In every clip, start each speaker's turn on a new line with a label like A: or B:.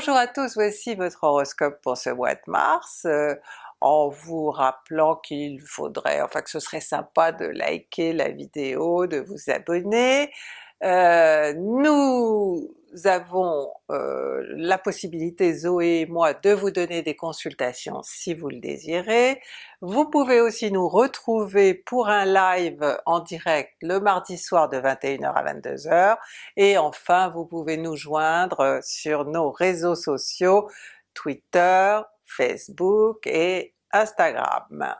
A: Bonjour à tous, voici votre horoscope pour ce mois de mars, euh, en vous rappelant qu'il faudrait, enfin que ce serait sympa de liker la vidéo, de vous abonner. Euh, nous avons euh, la possibilité, Zoé et moi, de vous donner des consultations si vous le désirez. Vous pouvez aussi nous retrouver pour un live en direct le mardi soir de 21h à 22h, et enfin vous pouvez nous joindre sur nos réseaux sociaux Twitter, Facebook et Instagram.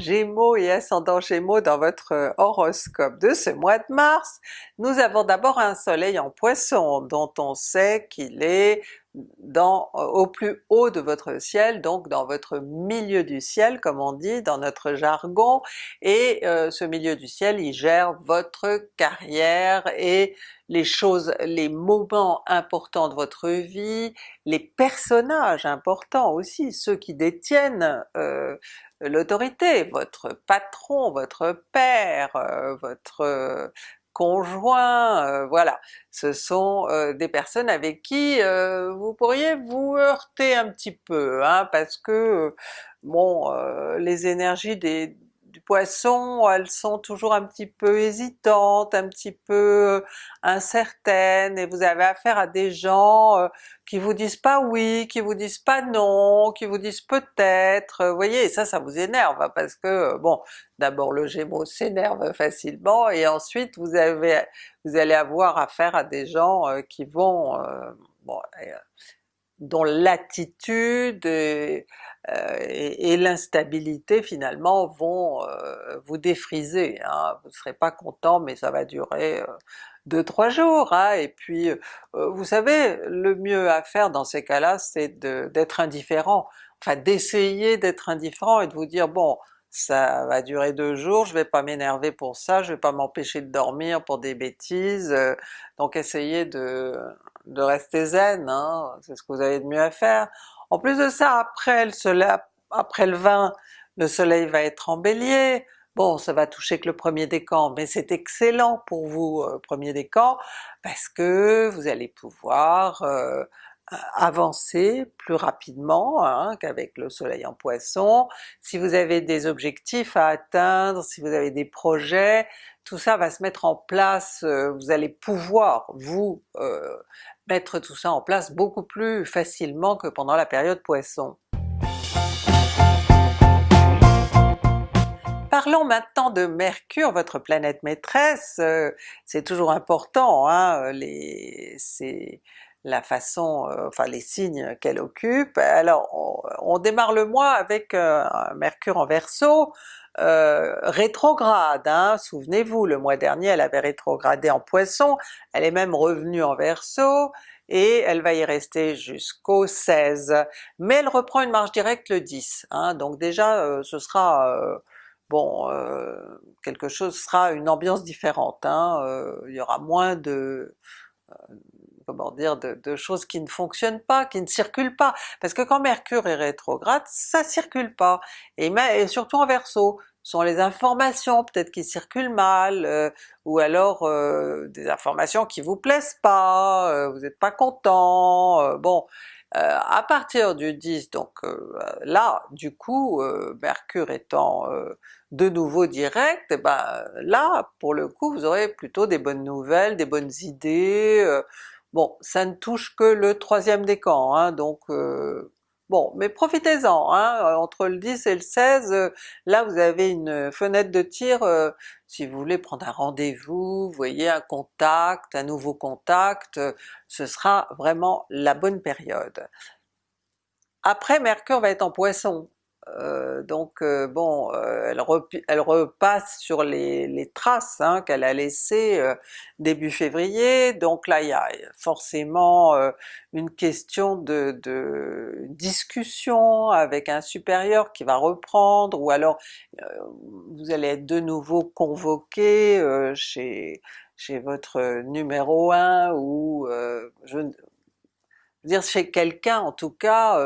A: Gémeaux et ascendant Gémeaux dans votre euh, horoscope de ce mois de mars, nous avons d'abord un soleil en Poisson dont on sait qu'il est dans, euh, au plus haut de votre ciel, donc dans votre milieu du ciel comme on dit dans notre jargon, et euh, ce milieu du ciel il gère votre carrière et les choses, les moments importants de votre vie, les personnages importants aussi, ceux qui détiennent l'autorité, votre patron, votre père, euh, votre euh, conjoint, euh, voilà. Ce sont des personnes avec qui vous pourriez vous heurter un petit peu, hein, parce que bon, les énergies des, du Poisson, elles sont toujours un petit peu hésitantes, un petit peu incertaines, et vous avez affaire à des gens euh, qui vous disent pas oui, qui vous disent pas non, qui vous disent peut-être, vous voyez, ça, ça vous énerve, hein, parce que bon, d'abord le Gémeaux s'énerve facilement, et ensuite vous avez vous allez avoir affaire à des gens euh, qui vont, euh, dont l'attitude euh, et, l'instabilité finalement vont euh, vous défriser, hein. vous ne serez pas content mais ça va durer 2-3 euh, jours, hein. et puis vous savez, le mieux à faire dans ces cas-là c'est d'être indifférent, enfin d'essayer d'être indifférent et de vous dire bon ça va durer deux jours, je vais pas m'énerver pour ça, je vais pas m'empêcher de dormir pour des bêtises, donc essayez de, de rester zen, hein. c'est ce que vous avez de mieux à faire. En plus de ça, après le, soleil, après le 20, le soleil va être en bélier, bon ça va toucher que le premier décan, mais c'est excellent pour vous euh, premier décan, parce que vous allez pouvoir euh, avancer plus rapidement hein, qu'avec le soleil en poisson, si vous avez des objectifs à atteindre, si vous avez des projets, tout ça va se mettre en place, euh, vous allez pouvoir vous mettre tout ça en place beaucoup plus facilement que pendant la période Poisson. Parlons maintenant de Mercure, votre planète maîtresse, euh, c'est toujours important, hein, les, c'est la façon, euh, enfin les signes qu'elle occupe. Alors on, démarre le mois avec euh, Mercure en Verseau, euh, rétrograde, hein. souvenez-vous le mois dernier elle avait rétrogradé en Poisson, elle est même revenue en Verseau, et elle va y rester jusqu'au 16, mais elle reprend une marche directe le 10, hein. donc déjà ce sera bon, quelque chose sera une ambiance différente, hein. il y aura moins de comment dire, de, choses qui ne fonctionnent pas, qui ne circulent pas, parce que quand Mercure est rétrograde, ça circule pas, et, surtout en Verseau, sont les informations peut-être qui circulent mal, euh, ou alors euh, des informations qui vous plaisent pas, euh, vous n'êtes pas content, bon, à partir du 10, donc là, du coup, Mercure étant de nouveau direct, eh ben là, pour le coup, vous aurez plutôt des bonnes nouvelles, des bonnes idées, Bon, ça ne touche que le troisième décan, hein, donc euh, bon, mais profitez-en, hein, entre le 10 et le 16, euh, là vous avez une fenêtre de tir, euh, si vous voulez prendre un rendez-vous, vous voyez un contact, un nouveau contact, ce sera vraiment la bonne période. Après Mercure va être en Poisson, euh, donc euh, bon, euh, elle, repasse sur les, traces hein, qu'elle a laissées début février, donc là il y a forcément une question de, discussion avec un supérieur qui va reprendre, ou alors vous allez être de nouveau convoqué chez, votre numéro 1, ou je veux dire chez quelqu'un en tout cas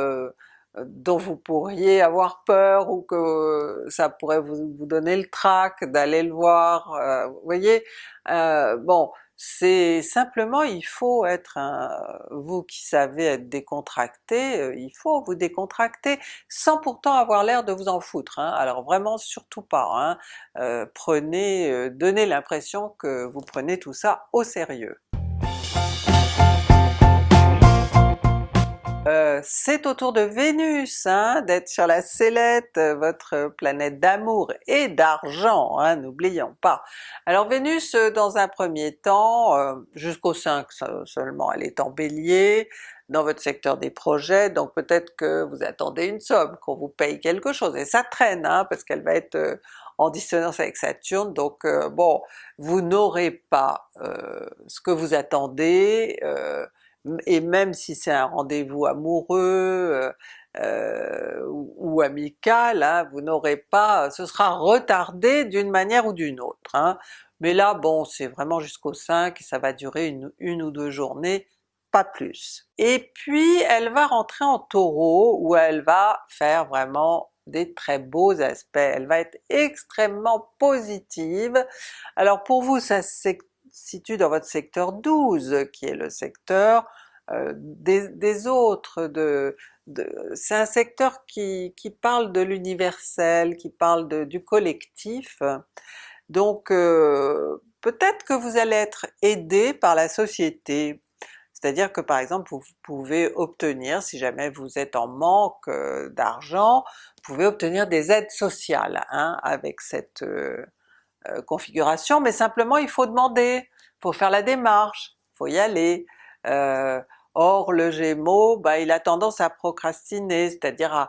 A: dont vous pourriez avoir peur ou que ça pourrait vous, donner le trac d'aller le voir, euh, vous voyez? Euh, bon, c'est simplement il faut être vous qui savez être décontracté, euh, il faut vous décontracter sans pourtant avoir l'air de vous en foutre. Hein. Alors vraiment surtout pas, hein. Prenez, donnez l'impression que vous prenez tout ça au sérieux. Euh, c'est au tour de Vénus hein, d'être sur la sellette, euh, votre planète d'amour et d'argent, hein, n'oublions pas. Alors Vénus euh, dans un premier temps, jusqu'au 5 seulement, elle est en Bélier, dans votre secteur des projets, donc peut-être que vous attendez une somme, qu'on vous paye quelque chose, et ça traîne hein, parce qu'elle va être en dissonance avec Saturne, donc bon, vous n'aurez pas ce que vous attendez, et même si c'est un rendez-vous amoureux euh, euh ou, amical, hein, vous n'aurez pas, ce sera retardé d'une manière ou d'une autre. Hein. Mais là bon c'est vraiment jusqu'au 5 et ça va durer une, une ou deux journées, pas plus. Et puis elle va rentrer en Taureau où elle va faire vraiment des très beaux aspects, elle va être extrêmement positive. Alors pour vous ça c'est situe dans votre secteur 12 qui est le secteur euh, des, autres, de, c'est un secteur qui, qui, parle de l'universel, qui parle du collectif, donc euh, peut-être que vous allez être aidé par la société, c'est-à-dire que par exemple vous pouvez obtenir, si jamais vous êtes en manque euh, d'argent, vous pouvez obtenir des aides sociales hein, avec cette configuration, mais simplement il faut demander, faut faire la démarche, faut y aller. Euh, or le Gémeaux, bah, il a tendance à procrastiner, c'est-à-dire à,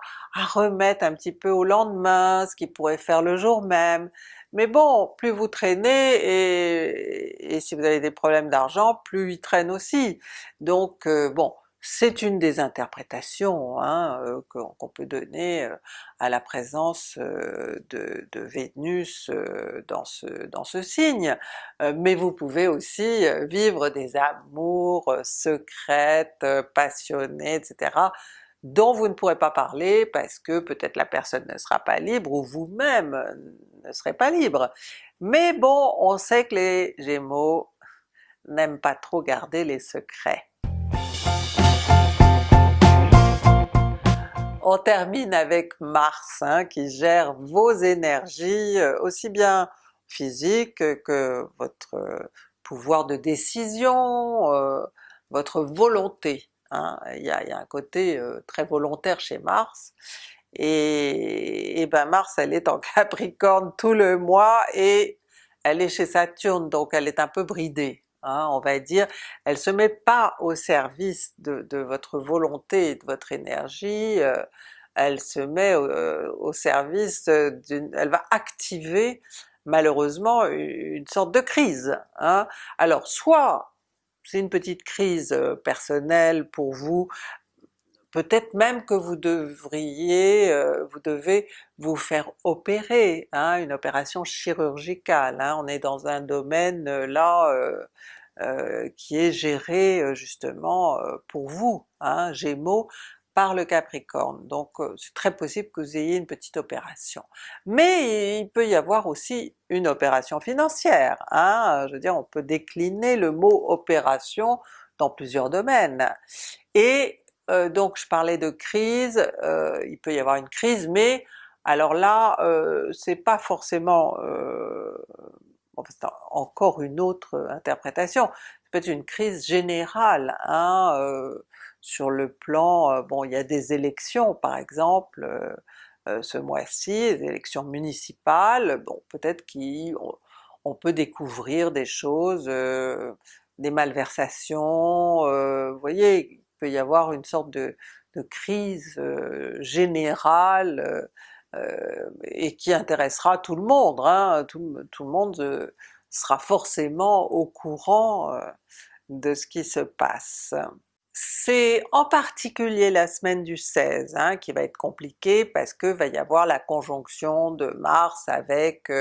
A: remettre un petit peu au lendemain ce qu'il pourrait faire le jour même. Mais bon, plus vous traînez, et, et si vous avez des problèmes d'argent, plus il traîne aussi. Donc euh, bon, c'est une des interprétations hein, euh, qu'on peut donner euh, à la présence euh, de, Vénus dans ce, dans ce signe, mais vous pouvez aussi vivre des amours secrètes, passionnées, etc., dont vous ne pourrez pas parler parce que peut-être la personne ne sera pas libre ou vous-même ne serez pas libre. Mais bon, on sait que les Gémeaux n'aiment pas trop garder les secrets. On termine avec Mars hein, qui gère vos énergies euh, aussi bien physiques que votre euh, pouvoir de décision, euh, votre volonté. Hein. Il, y a, un côté très volontaire chez Mars, et, et, ben Mars elle est en Capricorne tout le mois et elle est chez Saturne donc elle est un peu bridée. Hein, on va dire, elle se met pas au service de, votre volonté et de votre énergie, euh, elle se met au, service d'une... elle va activer malheureusement une sorte de crise. Hein. Alors soit c'est une petite crise euh, personnelle pour vous, peut-être même que vous devriez, euh, vous devez vous faire opérer, hein, une opération chirurgicale, on est dans un domaine là euh, qui est géré euh, justement euh, pour vous, hein, Gémeaux, par le Capricorne, donc c'est très possible que vous ayez une petite opération. Mais il peut y avoir aussi une opération financière, hein, je veux dire on peut décliner le mot opération dans plusieurs domaines. Et donc je parlais de crise, il peut y avoir une crise, mais alors là c'est pas forcément c'est encore une autre interprétation, ça peut être une crise générale, hein, euh, sur le plan, euh, bon il y a des élections par exemple euh, ce mois-ci, des élections municipales, bon peut-être qu'on peut découvrir des choses, des malversations, vous voyez, il peut y avoir une sorte de, crise générale euh, et qui intéressera tout le monde, hein. tout, le monde euh, sera forcément au courant euh, de ce qui se passe. C'est en particulier la semaine du 16 hein, qui va être compliquée parce que va y avoir la conjonction de Mars avec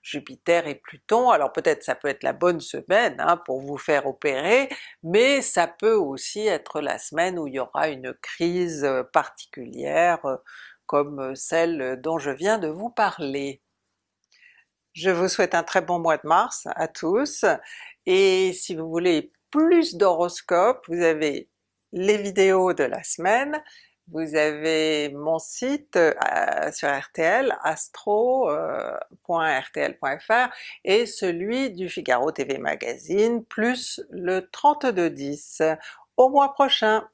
A: Jupiter et Pluton, alors peut-être ça peut être la bonne semaine hein, pour vous faire opérer, mais ça peut aussi être la semaine où il y aura une crise particulière comme celle dont je viens de vous parler. Je vous souhaite un très bon mois de mars à tous, et si vous voulez plus d'horoscopes, vous avez les vidéos de la semaine, vous avez mon site euh, sur RTL, astro.rtl.fr euh, et celui du Figaro TV Magazine, plus le 3210. Au mois prochain!